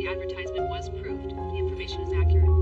The advertisement was proved. The information is accurate.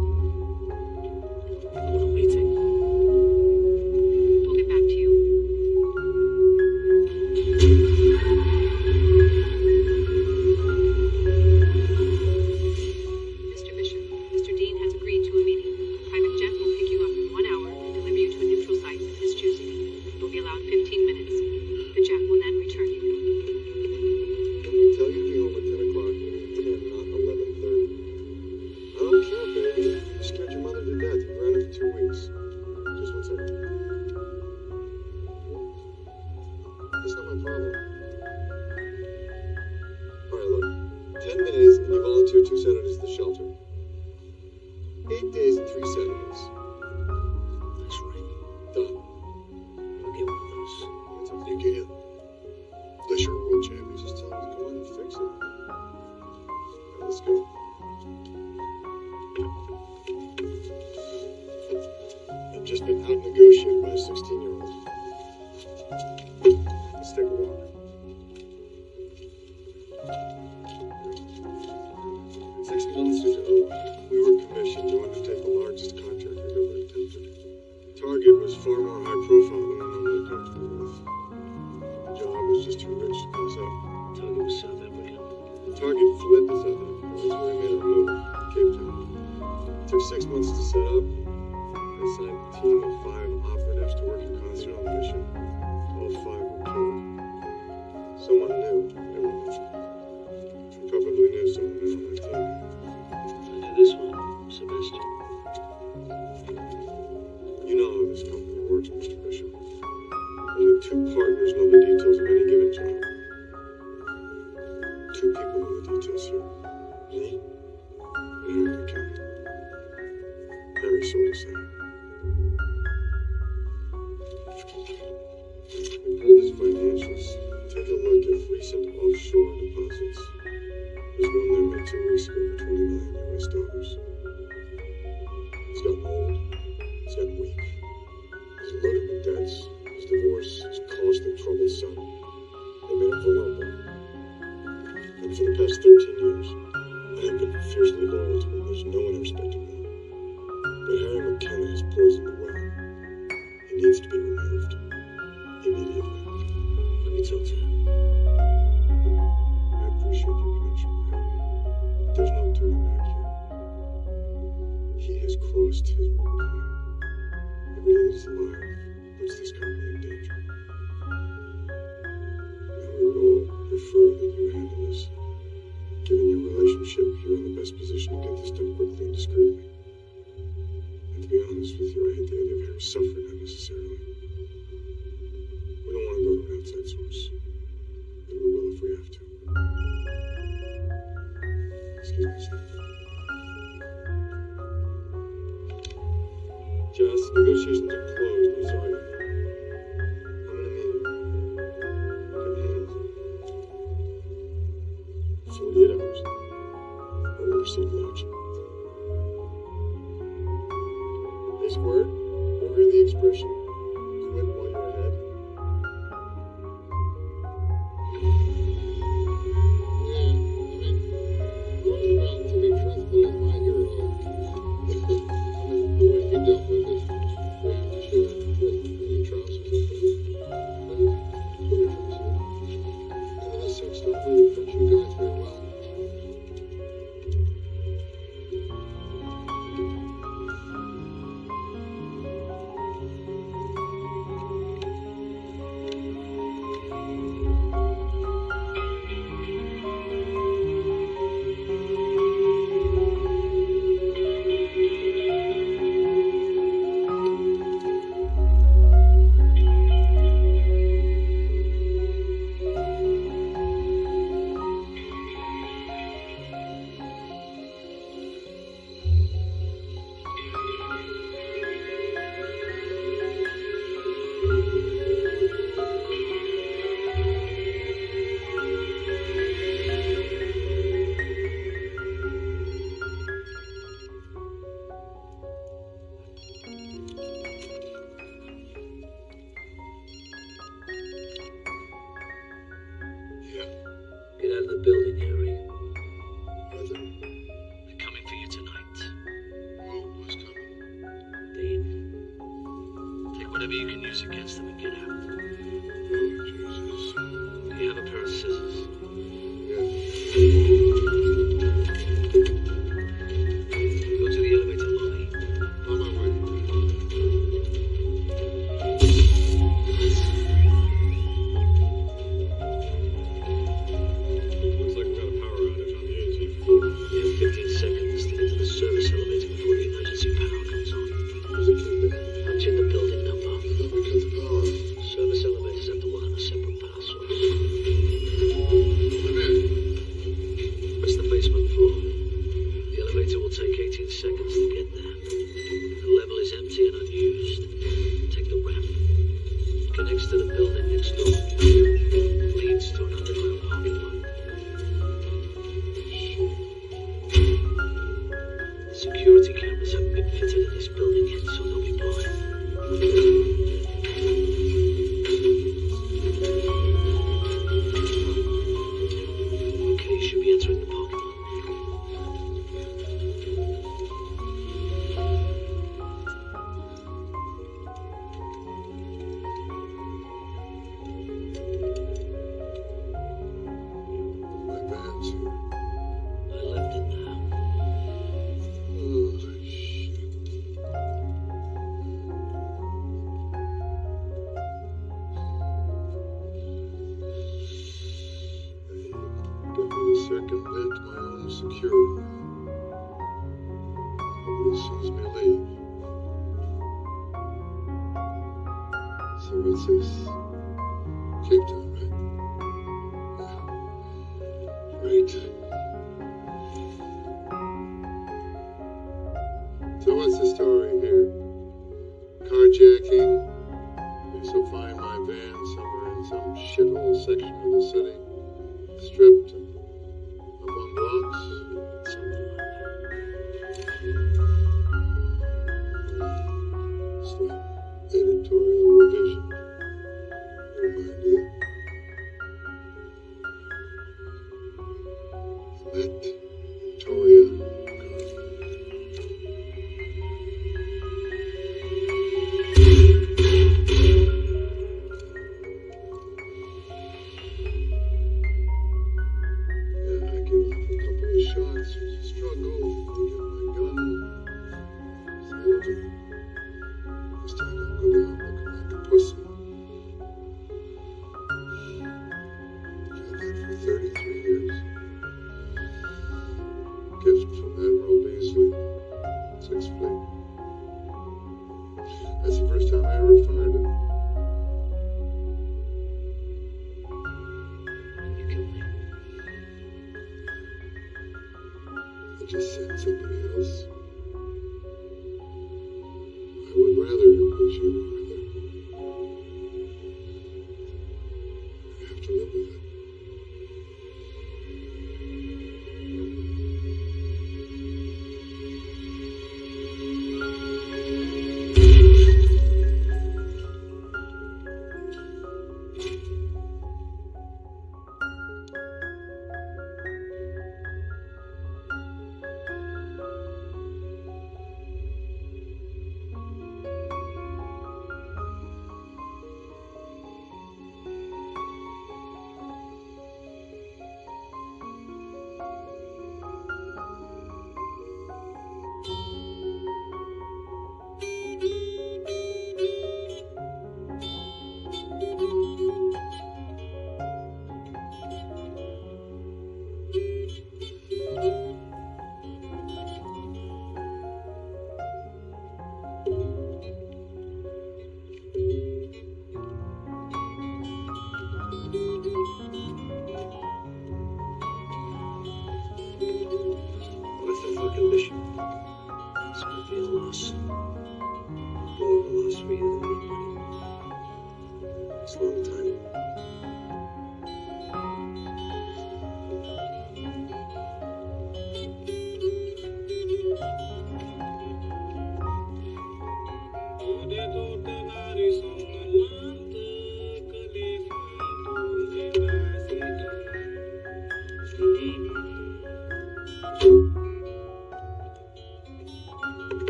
Whatever you can use against them and get out.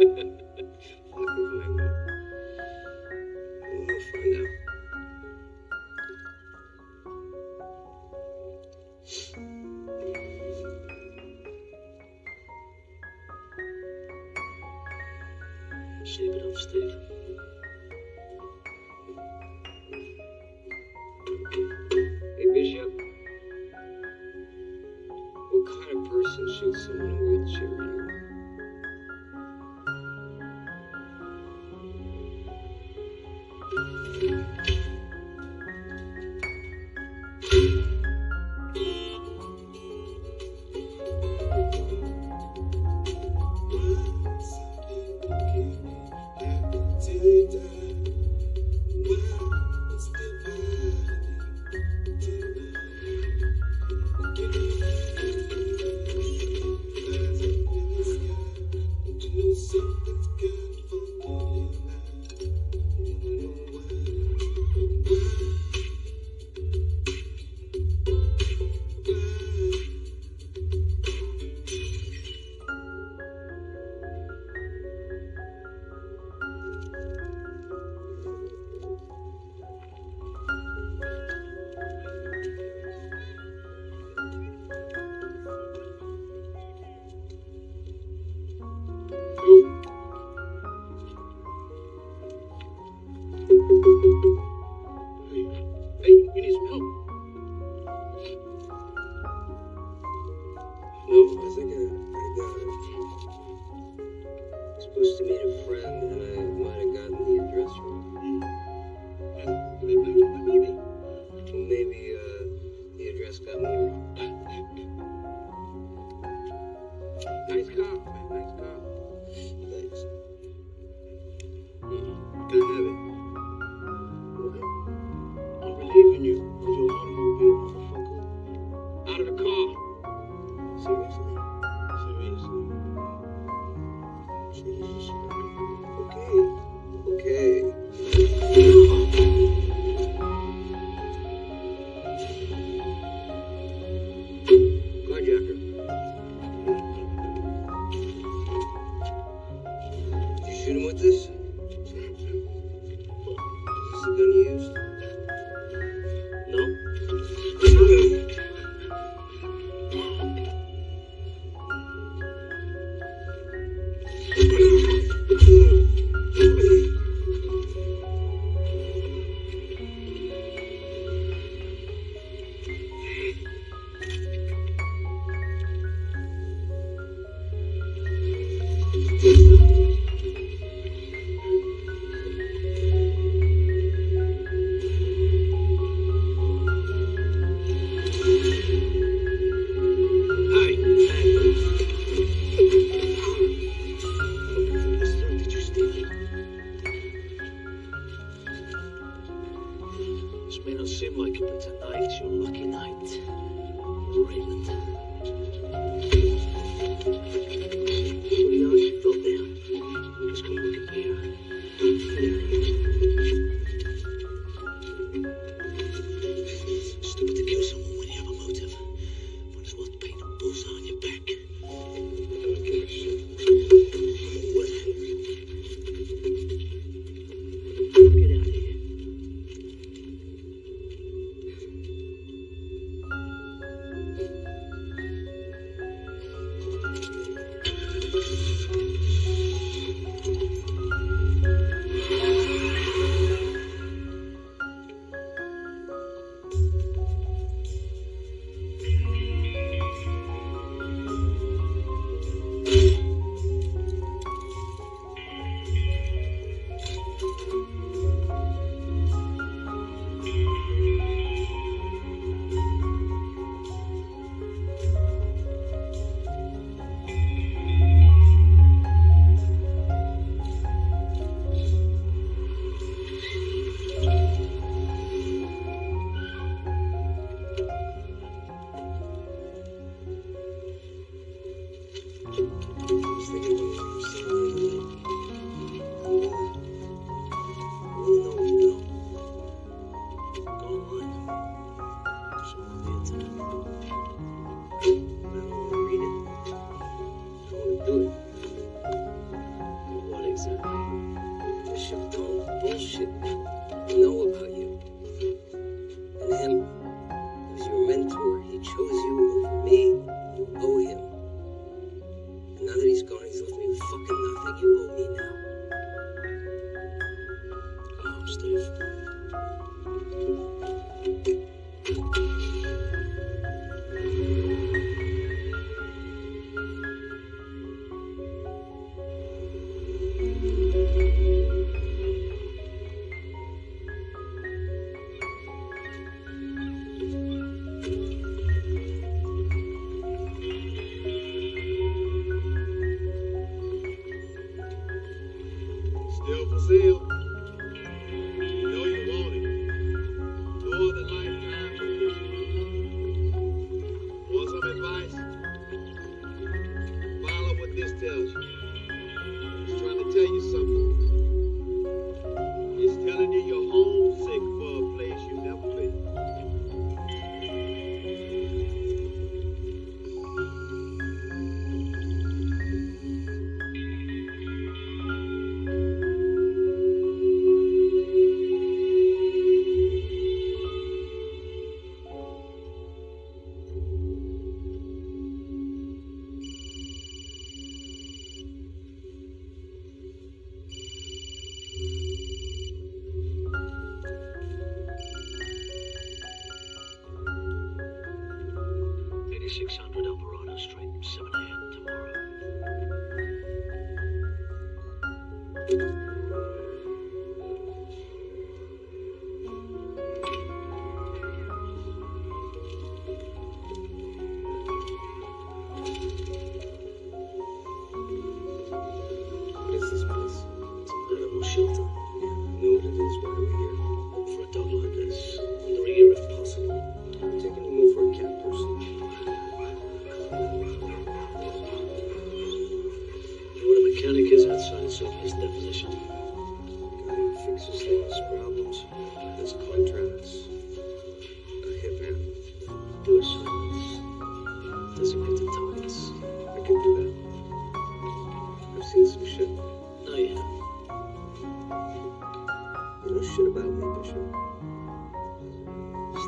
Ha ha ha. With this? field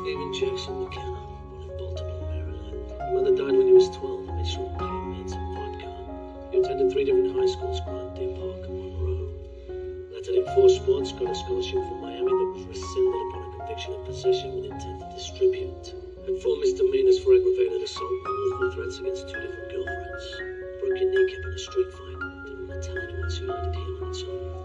David Jackson McKenna, born in Baltimore, Maryland. Your mother died when he was 12 made sure short plain meds and vodka. You attended three different high schools, Grant, Deer Park, and Monroe. Lettered in four sports, got a scholarship from Miami that was rescinded upon a conviction of possession with intent to distribute. Had four misdemeanors for aggravated assault and multiple threats against two different girlfriends. Broke your kneecap in a street fight. Didn't want to tell anyone, so you landed here on its own.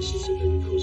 是谁的？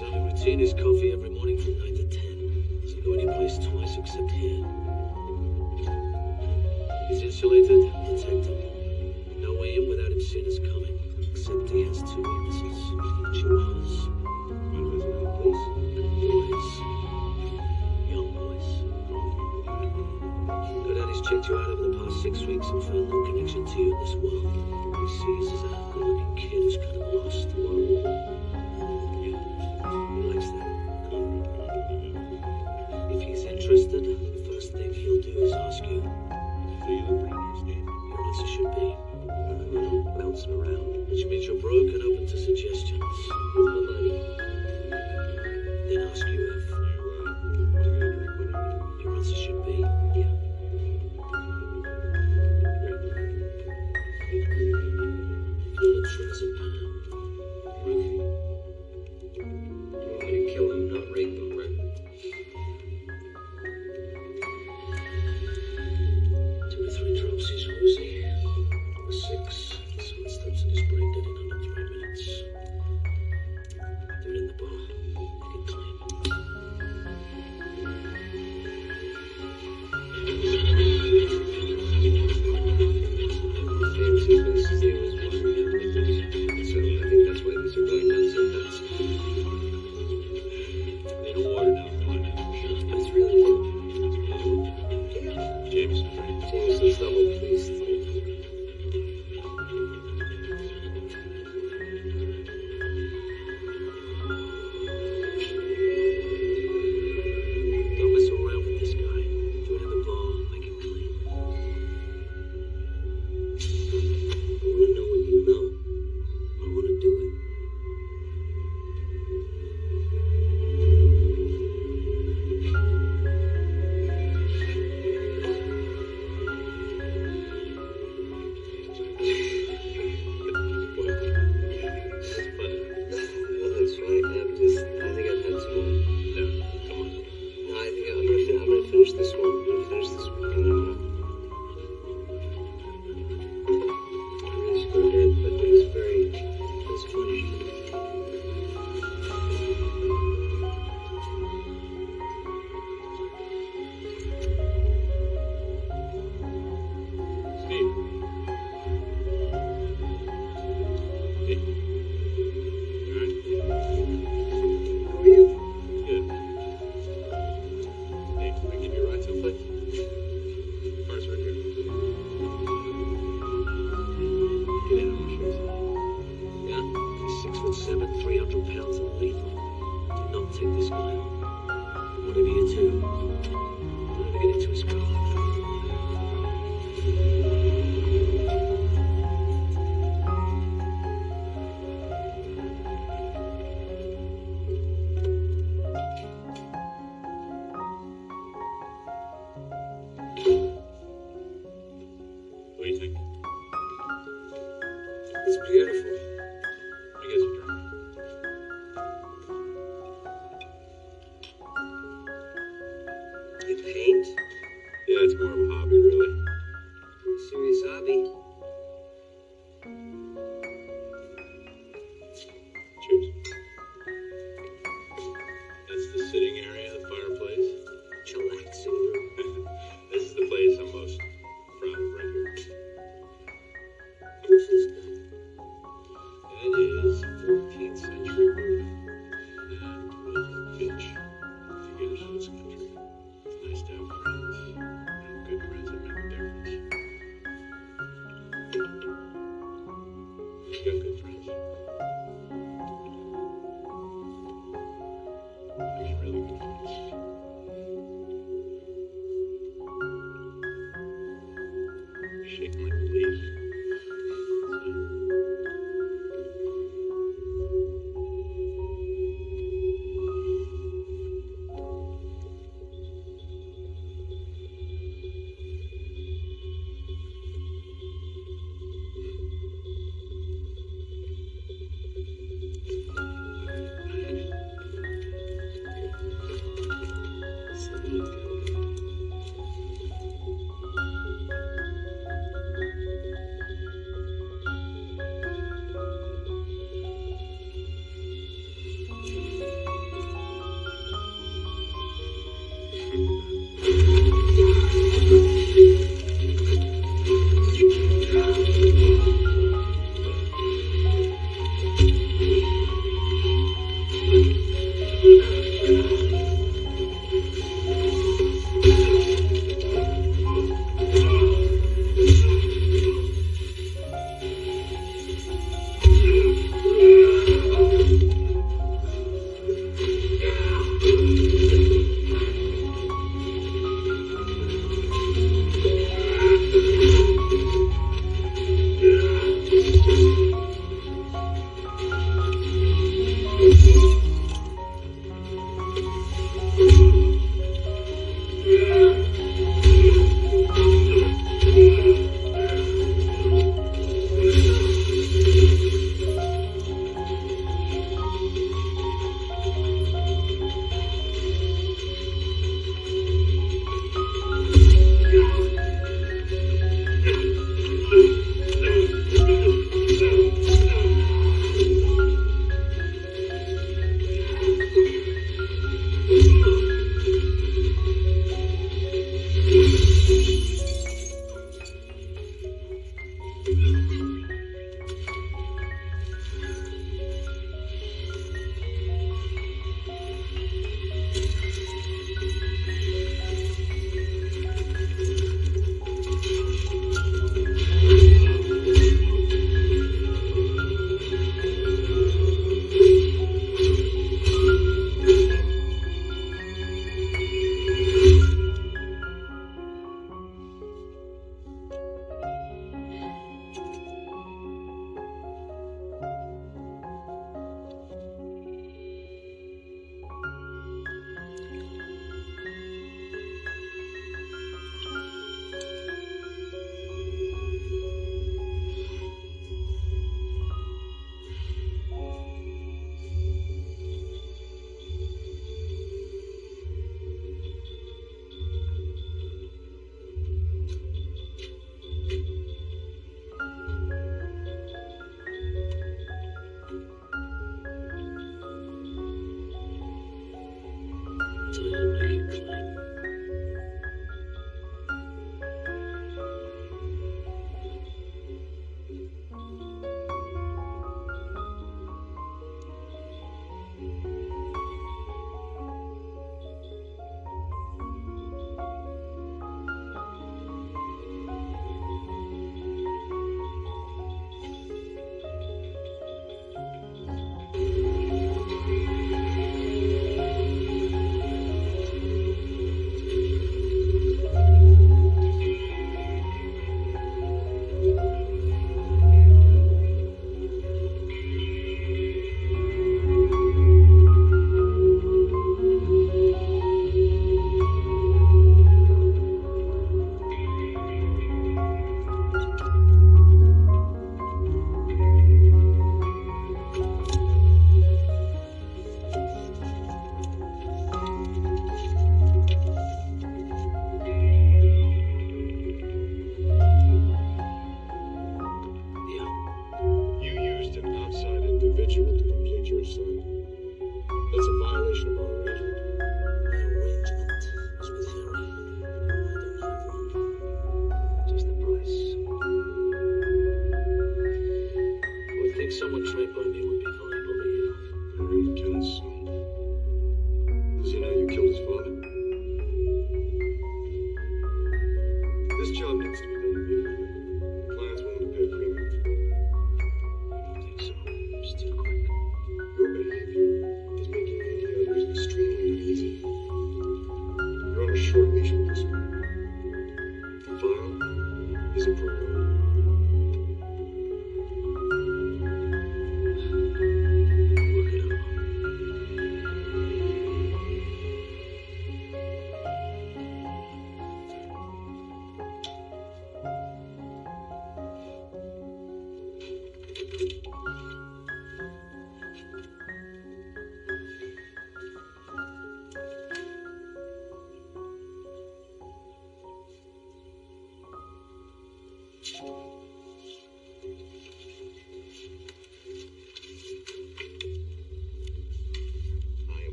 His only routine is coffee every morning from 9 to 10. Doesn't go anyplace twice except here. He's insulated and protected. No way in without him seeing us coming. Except he has two weaknesses. Chihuahuas. One of those. And boys. Young boys. Good Daddy's checked you out over the past six weeks and found no connection to you in this world. He sees as a good-looking kid who's kind of lost.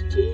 Are my